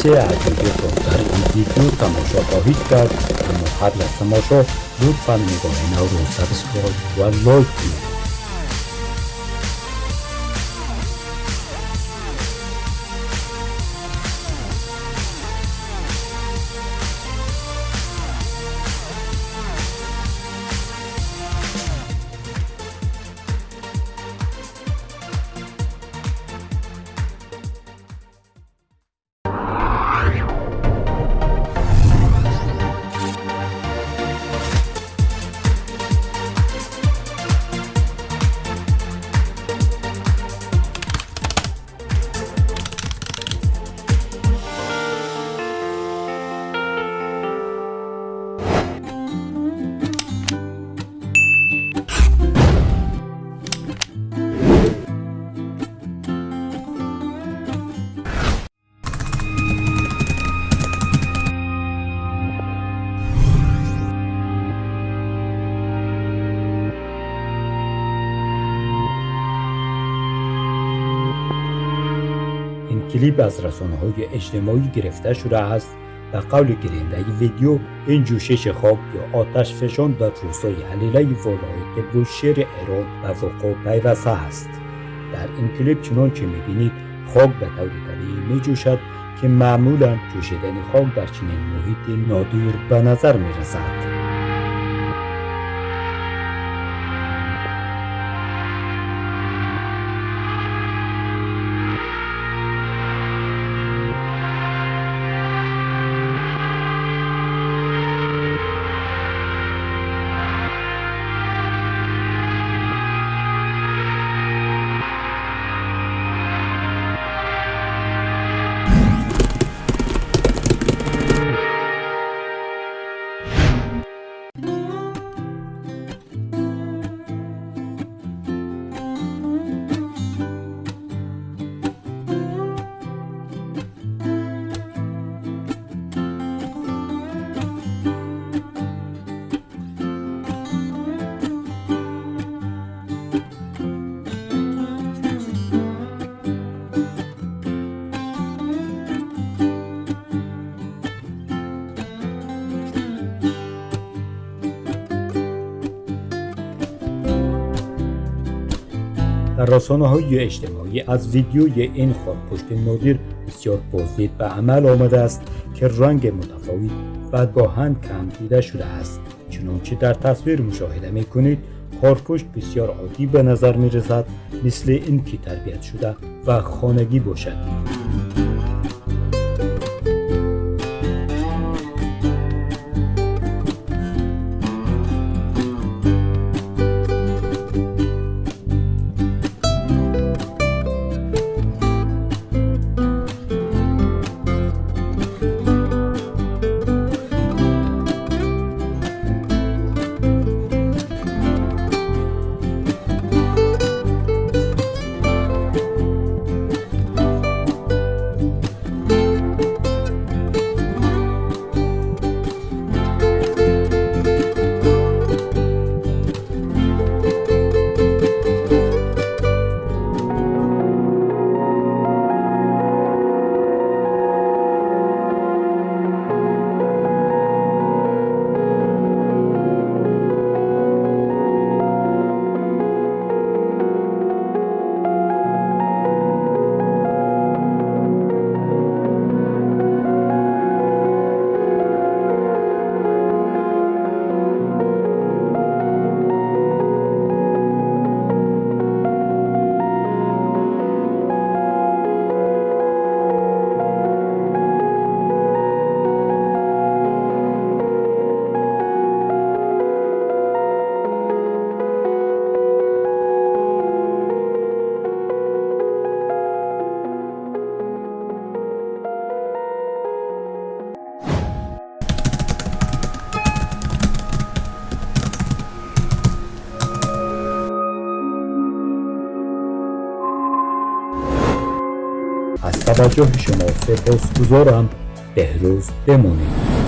قصه عجیبی رو در این ویدیو تماشا خواهید کرد اما قبل از تماشا لطفا نگاه نو رو سبسکرایب و لایک کنید. کلیپ از رسانه های اجتماعی گرفته شده است به قول گرینده ویدیو این جوشش خواب یا آتش فشان در روستای حلیله ولایت بوشهر ایران به وقوع پیوسته است. در این کلیپ چنانچه می‌بینید خاک به طور طبیعی میجوشد که معمولا جوشیدن خاک در چنین محیط نادیر به نظر می‌رسد. رسانه های اجتماعی از ویدیوی این خاکپشت نادر بسیار بازدید به عمل آمده است که رنگ متفاوت و گاهن کم دیده شده است. چنانچه در تصویر مشاهده می کنید خارپشت بسیار عادی به نظر می رسد مثل این که تربیت شده و خانگی باشد. توجه شما سپاسگزارم. بهروز بمونید.